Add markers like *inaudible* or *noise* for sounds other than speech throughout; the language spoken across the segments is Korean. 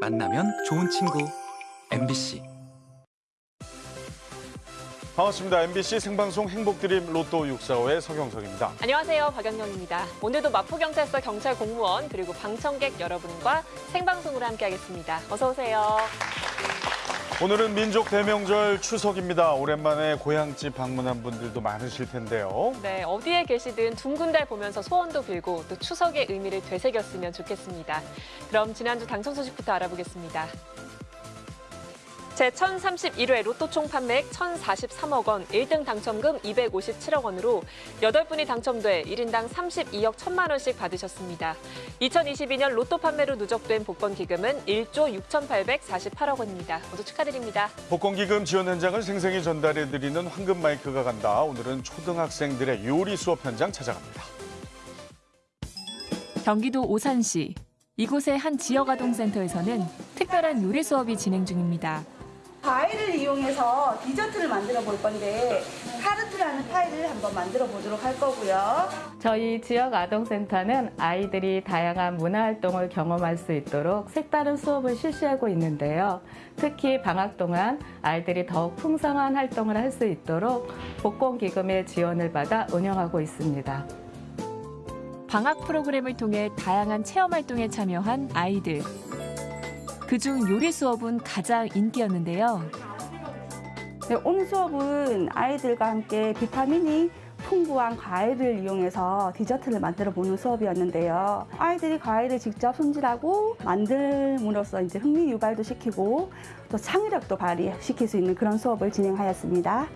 만나면 좋은 친구 MBC 반갑습니다. MBC 생방송 행복드림 로또 645의 서경석입니다. 안녕하세요. 박연경입니다. 오늘도 마포경찰서 경찰 공무원 그리고 방청객 여러분과 생방송으로 함께하겠습니다. 어서 오세요. 오늘은 민족 대명절 추석입니다. 오랜만에 고향집 방문한 분들도 많으실 텐데요. 네, 어디에 계시든 둥근 달 보면서 소원도 빌고 또 추석의 의미를 되새겼으면 좋겠습니다. 그럼 지난주 당첨 소식부터 알아보겠습니다. 제1031회 로또 총 판매액 1,043억 원, 1등 당첨금 257억 원으로 8분이 당첨돼 1인당 32억 1천만 원씩 받으셨습니다. 2022년 로또 판매로 누적된 복권 기금은 1조 6,848억 원입니다. 모두 축하드립니다. 복권 기금 지원 현장을 생생히 전달해드리는 황금 마이크가 간다. 오늘은 초등학생들의 요리 수업 현장 찾아갑니다. 경기도 오산시 이곳의 한 지역아동센터에서는 특별한 요리 수업이 진행 중입니다. 과일을 이용해서 디저트를 만들어 볼 건데 타르트라는 파이를 한번 만들어 보도록 할 거고요. 저희 지역 아동센터는 아이들이 다양한 문화활동을 경험할 수 있도록 색다른 수업을 실시하고 있는데요. 특히 방학 동안 아이들이 더욱 풍성한 활동을 할 수 있도록 복권기금의 지원을 받아 운영하고 있습니다. 방학 프로그램을 통해 다양한 체험 활동에 참여한 아이들. 그중 요리 수업은 가장 인기였는데요. 네, 오늘 수업은 아이들과 함께 비타민이 풍부한 과일을 이용해서 디저트를 만들어 보는 수업이었는데요. 아이들이 과일을 직접 손질하고 만들므로써 이제 흥미 유발도 시키고 또 창의력도 발휘시킬 수 있는 그런 수업을 진행하였습니다.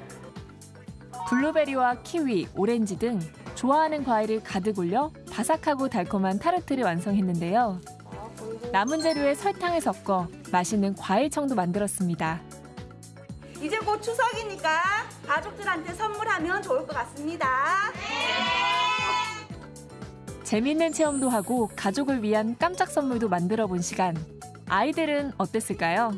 블루베리와 키위, 오렌지 등 좋아하는 과일을 가득 올려 바삭하고 달콤한 타르트를 완성했는데요. 남은 재료에 설탕을 섞어 맛있는 과일청도 만들었습니다. 이제 곧 추석이니까 가족들한테 선물하면 좋을 것 같습니다. 재밌는 체험도 하고 가족을 위한 깜짝 선물도 만들어 본 시간. 아이들은 어땠을까요?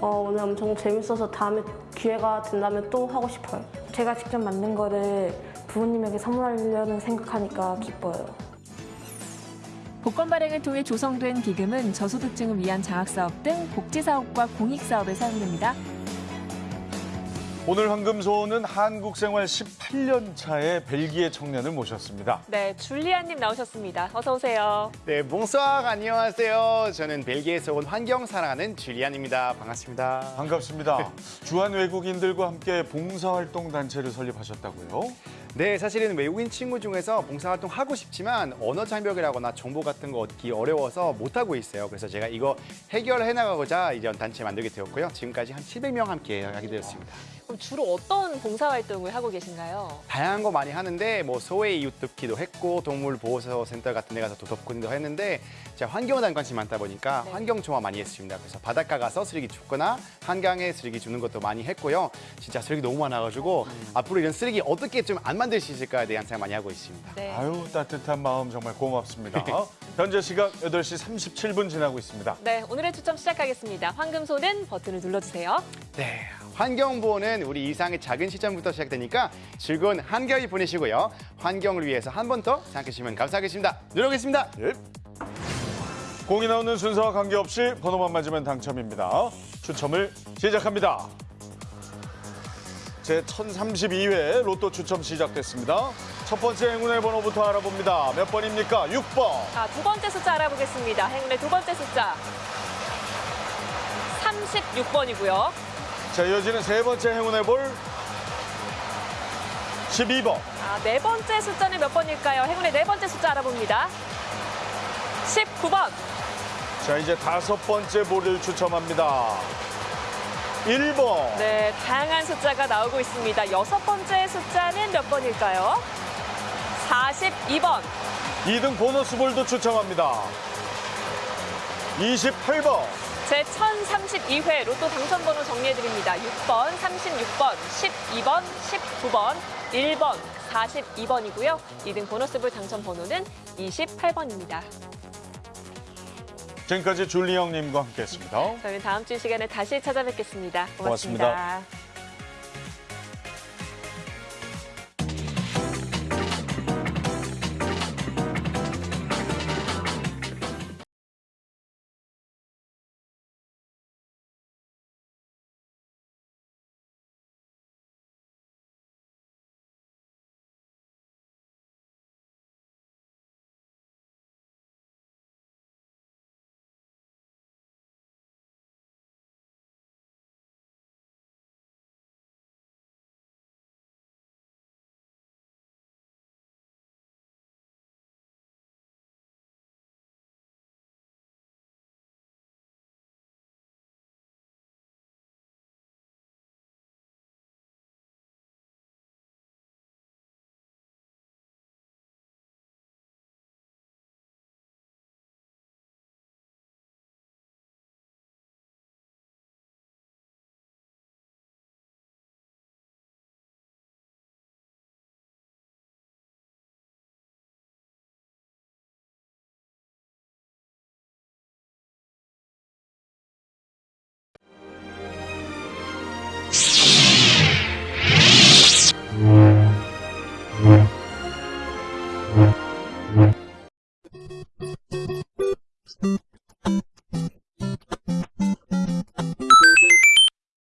어, 오늘 엄청 재밌어서 다음에 기회가 된다면 또 하고 싶어요. 제가 직접 만든 거를 부모님에게 선물하려는 생각하니까 기뻐요. 복권 발행을 통해 조성된 기금은 저소득층을 위한 장학사업 등 복지사업과 공익사업에 사용됩니다. 오늘 황금소원은 한국 생활 18년 차의 벨기에 청년을 모셨습니다. 네, 줄리안님 나오셨습니다. 어서 오세요. 네, 몽수학 안녕하세요. 저는 벨기에에서 온 환경 사랑하는 줄리안입니다. 반갑습니다. 반갑습니다. 주한 외국인들과 함께 봉사활동 단체를 설립하셨다고요? 네, 사실은 외국인 친구 중에서 봉사활동 하고 싶지만 언어 장벽이라거나 정보 같은 거 얻기 어려워서 못하고 있어요. 그래서 제가 이거 해결해 나가고자 이전 단체 만들게 되었고요. 지금까지 한 700명 함께 하게 되었습니다. 그럼 주로 어떤 봉사활동을 하고 계신가요? 다양한 거 많이 하는데 뭐 소외 이웃 돕기도 했고 동물 보호소 센터 같은 데 가서 도덕군도 했는데 제가 환경에 대한 관심이 많다 보니까 네. 환경 조화 많이 했습니다. 그래서 바닷가 가서 쓰레기 줍거나 한강에 쓰레기 주는 것도 많이 했고요. 진짜 쓰레기 너무 많아가지고 앞으로 이런 쓰레기 어떻게 좀 안 만들 수 있을까에 대한 생각 많이 하고 있습니다. 네. 아유 따뜻한 마음 정말 고맙습니다. *laughs* 현재 시각 8시 37분 지나고 있습니다. 네, 오늘의 추첨 시작하겠습니다. 황금소는 버튼을 눌러주세요. 네, 환경보호는 우리 일상의 작은 시점부터 시작되니까 즐거운 한겨울 보내시고요. 환경을 위해서 한 번 더 생각해 주시면 감사하겠습니다. 노력하겠습니다. 예. 공이 나오는 순서와 관계없이 번호만 맞으면 당첨입니다. 추첨을 시작합니다. 제 1032회 로또 추첨 시작됐습니다. 첫 번째 행운의 번호부터 알아봅니다. 몇 번입니까? 6번. 자, 두 번째 숫자 알아보겠습니다. 행운의 두 번째 숫자. 36번이고요. 자, 이어지는 세 번째 행운의 볼 12번. 아, 네 번째 숫자는 몇 번일까요? 행운의 네 번째 숫자 알아봅니다. 19번. 자, 이제 다섯 번째 볼을 추첨합니다. 1번. 네, 다양한 숫자가 나오고 있습니다. 여섯 번째 숫자는 몇 번일까요? 42번. 2등 보너스 볼도 추첨합니다. 28번. 제 1032회 로또 당첨번호 정리해드립니다. 6번, 36번, 12번, 19번, 1번, 42번이고요. 2등 보너스볼 당첨번호는 28번입니다. 지금까지 줄리 형님과 함께했습니다. 저희는 다음 주이 시간에 다시 찾아뵙겠습니다 고맙습니다. 고맙습니다.